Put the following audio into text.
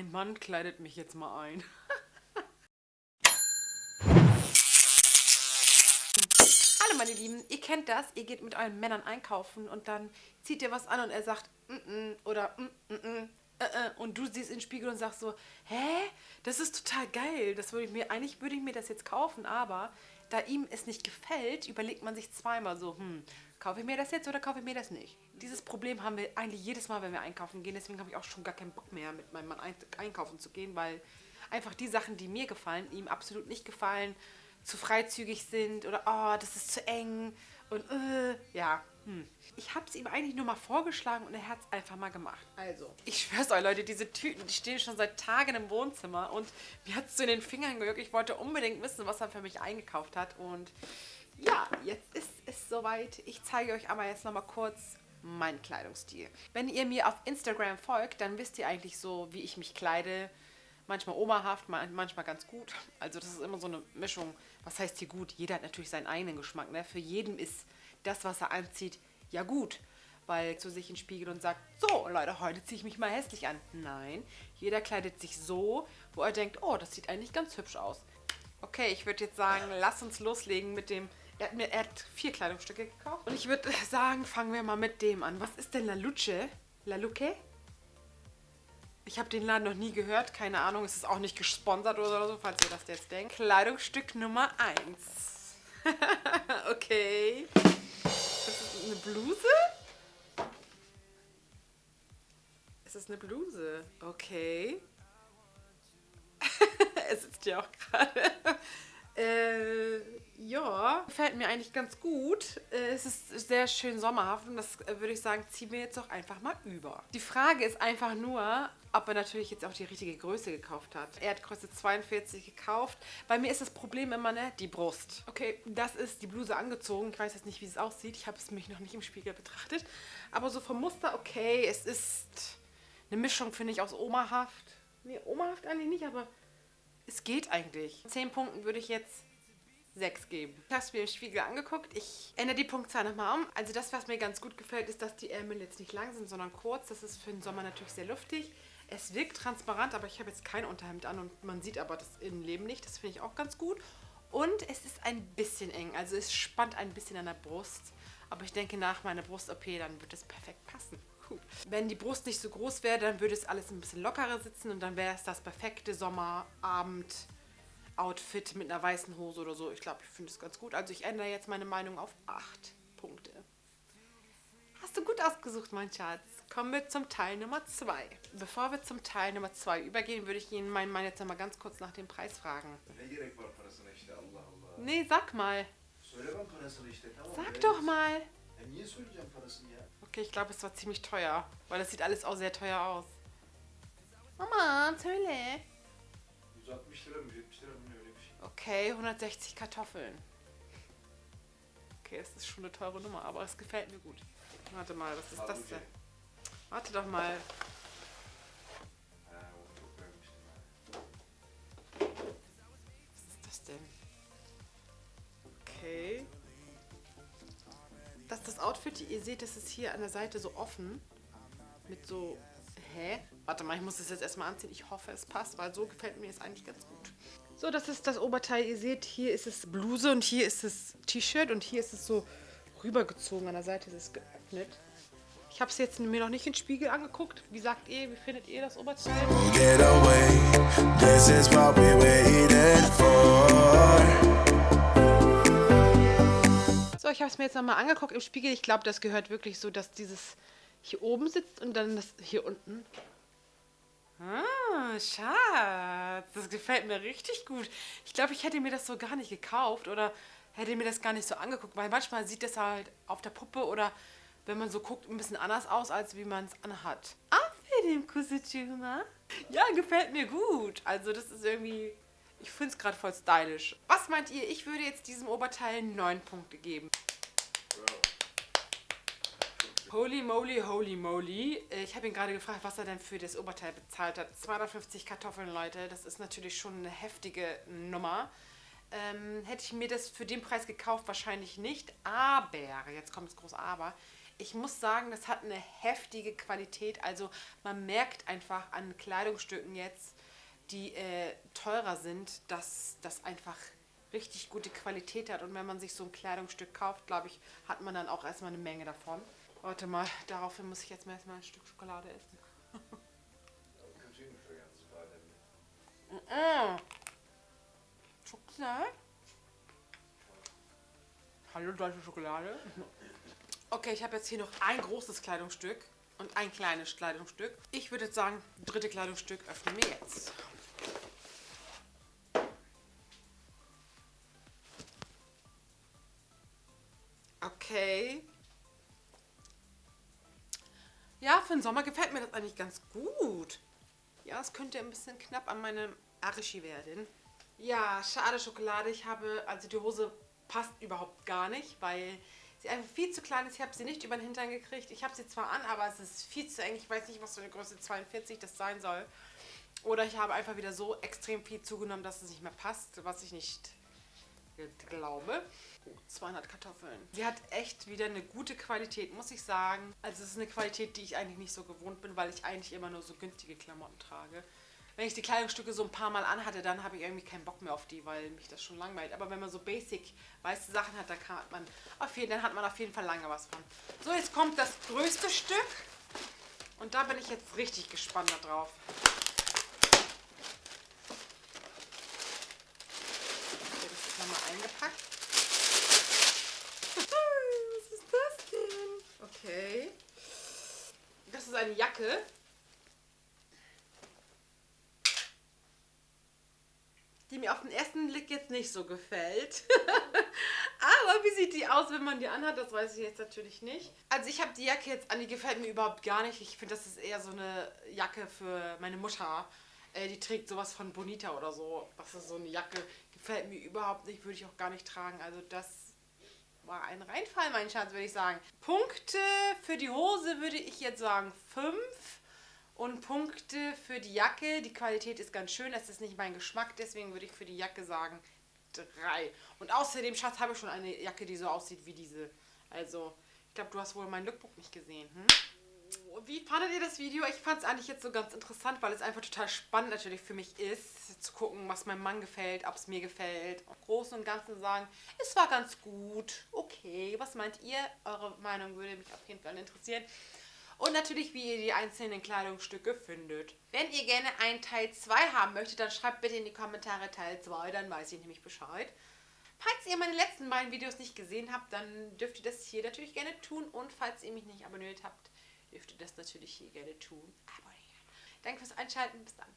Mein Mann kleidet mich jetzt mal ein. Hallo meine Lieben, ihr kennt das, ihr geht mit euren Männern einkaufen und dann zieht ihr was an und er sagt mm -mm, oder mm -mm, mm, äh, äh, und du siehst in den Spiegel und sagst so, hä, das ist total geil, das würde ich mir, eigentlich würde ich mir das jetzt kaufen, aber da ihm es nicht gefällt, überlegt man sich zweimal so, hm, kaufe ich mir das jetzt oder kaufe ich mir das nicht? Dieses Problem haben wir eigentlich jedes Mal, wenn wir einkaufen gehen, deswegen habe ich auch schon gar keinen Bock mehr, mit meinem Mann einkaufen zu gehen, weil einfach die Sachen, die mir gefallen, ihm absolut nicht gefallen, zu freizügig sind oder oh, das ist zu eng und äh, ja, hm. Ich habe es ihm eigentlich nur mal vorgeschlagen und er hat es einfach mal gemacht. Also, ich schwör's euch, Leute, diese Tüten, die stehen schon seit Tagen im Wohnzimmer und mir hat es in den Fingern gejuckt. Ich wollte unbedingt wissen, was er für mich eingekauft hat und ja, jetzt ist es soweit. Ich zeige euch aber jetzt nochmal kurz meinen Kleidungsstil. Wenn ihr mir auf Instagram folgt, dann wisst ihr eigentlich so, wie ich mich kleide manchmal omahaft, manchmal ganz gut. Also das ist immer so eine Mischung. Was heißt hier gut? Jeder hat natürlich seinen eigenen Geschmack. Ne? Für jeden ist das, was er anzieht, ja gut. Weil zu sich in den Spiegel und sagt, so Leute, heute ziehe ich mich mal hässlich an. Nein, jeder kleidet sich so, wo er denkt, oh, das sieht eigentlich ganz hübsch aus. Okay, ich würde jetzt sagen, lass uns loslegen mit dem... Er hat, mir, er hat vier Kleidungsstücke gekauft. Und ich würde sagen, fangen wir mal mit dem an. Was ist denn La Luce? La Luce? Ich habe den Laden noch nie gehört, keine Ahnung, es ist auch nicht gesponsert oder so, falls ihr das jetzt denkt. Kleidungsstück Nummer 1. okay. Das ist eine Bluse? Es ist eine Bluse. Okay. es sitzt ja auch gerade. Äh, ja, gefällt mir eigentlich ganz gut. Äh, es ist sehr schön sommerhaft und das äh, würde ich sagen, ziehen wir jetzt doch einfach mal über. Die Frage ist einfach nur, ob er natürlich jetzt auch die richtige Größe gekauft hat. Er hat Größe 42 gekauft. Bei mir ist das Problem immer, ne, die Brust. Okay, das ist die Bluse angezogen. Ich weiß jetzt nicht, wie es aussieht. Ich habe es mich noch nicht im Spiegel betrachtet. Aber so vom Muster, okay, es ist eine Mischung, finde ich, aus Omahaft. Nee, Omahaft eigentlich nicht, aber es geht eigentlich. 10 Punkten würde ich jetzt 6 geben. Ich habe es mir im Spiegel angeguckt. Ich ändere die Punktzahl nochmal um. Also das, was mir ganz gut gefällt, ist, dass die Ärmel jetzt nicht lang sind, sondern kurz. Das ist für den Sommer natürlich sehr luftig. Es wirkt transparent, aber ich habe jetzt kein Unterhemd an und man sieht aber das Innenleben nicht. Das finde ich auch ganz gut. Und es ist ein bisschen eng, also es spannt ein bisschen an der Brust. Aber ich denke, nach meiner Brust-OP, dann wird es perfekt passen gut. Wenn die Brust nicht so groß wäre, dann würde es alles ein bisschen lockerer sitzen und dann wäre es das perfekte Sommerabend-Outfit mit einer weißen Hose oder so. Ich glaube, ich finde es ganz gut. Also ich ändere jetzt meine Meinung auf 8 Punkte. Hast du gut ausgesucht, mein Schatz. Kommen wir zum Teil Nummer 2. Bevor wir zum Teil Nummer 2 übergehen, würde ich Ihnen meinen Mann jetzt mal ganz kurz nach dem Preis fragen. Nee, sag mal. Sag doch mal. Okay, ich glaube, es war ziemlich teuer. Weil das sieht alles auch sehr teuer aus. Mama, söyle. Okay, 160 Kartoffeln. Okay, es ist schon eine teure Nummer, aber es gefällt mir gut. Warte mal, was ist das denn? Warte doch mal. Das Outfit, ihr seht, das ist hier an der Seite so offen. Mit so, hä? Warte mal, ich muss das jetzt erstmal anziehen. Ich hoffe, es passt, weil so gefällt mir es eigentlich ganz gut. So, das ist das Oberteil. Ihr seht, hier ist es Bluse und hier ist es T-Shirt und hier ist es so rübergezogen. An der Seite ist es geöffnet. Ich habe es jetzt mir noch nicht in den Spiegel angeguckt. Wie sagt ihr, wie findet ihr das Oberteil? Get away. This is what we waited for ich habe es mir jetzt nochmal angeguckt im Spiegel. Ich glaube, das gehört wirklich so, dass dieses hier oben sitzt und dann das hier unten. Ah, Schatz, das gefällt mir richtig gut. Ich glaube, ich hätte mir das so gar nicht gekauft oder hätte mir das gar nicht so angeguckt, weil manchmal sieht das halt auf der Puppe oder wenn man so guckt, ein bisschen anders aus, als wie man es anhat. Ah, für den Kusutuma. Ja, gefällt mir gut. Also das ist irgendwie ich finde es gerade voll stylisch. Was meint ihr? Ich würde jetzt diesem Oberteil 9 Punkte geben. Holy moly, holy moly. Ich habe ihn gerade gefragt, was er denn für das Oberteil bezahlt hat. 250 Kartoffeln, Leute. Das ist natürlich schon eine heftige Nummer. Ähm, hätte ich mir das für den Preis gekauft? Wahrscheinlich nicht. Aber, jetzt kommt das große Aber, ich muss sagen, das hat eine heftige Qualität. Also man merkt einfach an Kleidungsstücken jetzt, die äh, teurer sind, dass das einfach richtig gute Qualität hat. Und wenn man sich so ein Kleidungsstück kauft, glaube ich, hat man dann auch erstmal eine Menge davon. Warte mal, daraufhin muss ich jetzt mal erstmal ein Stück Schokolade essen. Schokolade? Hallo, deutsche Schokolade. Okay, ich habe jetzt hier noch ein großes Kleidungsstück und ein kleines Kleidungsstück. Ich würde jetzt sagen, dritte Kleidungsstück öffnen wir jetzt. Okay. Ja, für den Sommer gefällt mir das eigentlich ganz gut. Ja, es könnte ein bisschen knapp an meinem Arischi werden. Ja, schade Schokolade. Ich habe, also die Hose passt überhaupt gar nicht, weil sie einfach viel zu klein ist. Ich habe sie nicht über den Hintern gekriegt. Ich habe sie zwar an, aber es ist viel zu eng. Ich weiß nicht, was für eine Größe 42 das sein soll. Oder ich habe einfach wieder so extrem viel zugenommen, dass es nicht mehr passt, was ich nicht glaube. 200 Kartoffeln. Sie hat echt wieder eine gute Qualität, muss ich sagen. Also es ist eine Qualität, die ich eigentlich nicht so gewohnt bin, weil ich eigentlich immer nur so günstige Klamotten trage wenn ich die Kleidungsstücke so ein paar Mal anhatte, dann habe ich irgendwie keinen Bock mehr auf die, weil mich das schon langweilt. Aber wenn man so basic weiße Sachen hat, dann, hat man auf jeden, dann hat man auf jeden Fall lange was von. So, jetzt kommt das größte Stück. Und da bin ich jetzt richtig gespannt darauf. Okay, das ist nochmal eingepackt. was ist das denn? Okay. Das ist eine Jacke. die mir auf den ersten Blick jetzt nicht so gefällt. Aber wie sieht die aus, wenn man die anhat, das weiß ich jetzt natürlich nicht. Also ich habe die Jacke jetzt an, die gefällt mir überhaupt gar nicht. Ich finde, das ist eher so eine Jacke für meine Mutter. Äh, die trägt sowas von Bonita oder so. Das ist so eine Jacke, gefällt mir überhaupt nicht, würde ich auch gar nicht tragen. Also das war ein Reinfall, mein Schatz, würde ich sagen. Punkte für die Hose würde ich jetzt sagen 5. Und Punkte für die Jacke. Die Qualität ist ganz schön. Das ist nicht mein Geschmack. Deswegen würde ich für die Jacke sagen drei. Und außerdem, Schatz, habe ich schon eine Jacke, die so aussieht wie diese. Also, ich glaube, du hast wohl mein Lookbook nicht gesehen. Hm? Wie fandet ihr das Video? Ich fand es eigentlich jetzt so ganz interessant, weil es einfach total spannend natürlich für mich ist, zu gucken, was meinem Mann gefällt, ob es mir gefällt. Im Großen und Ganzen sagen, es war ganz gut, okay. Was meint ihr? Eure Meinung würde mich auf jeden Fall interessieren und natürlich, wie ihr die einzelnen Kleidungsstücke findet. Wenn ihr gerne einen Teil 2 haben möchtet, dann schreibt bitte in die Kommentare Teil 2, dann weiß ich nämlich Bescheid. Falls ihr meine letzten beiden Videos nicht gesehen habt, dann dürft ihr das hier natürlich gerne tun. Und falls ihr mich nicht abonniert habt, dürft ihr das natürlich hier gerne tun. Abonnieren. Danke fürs Einschalten. Bis dann.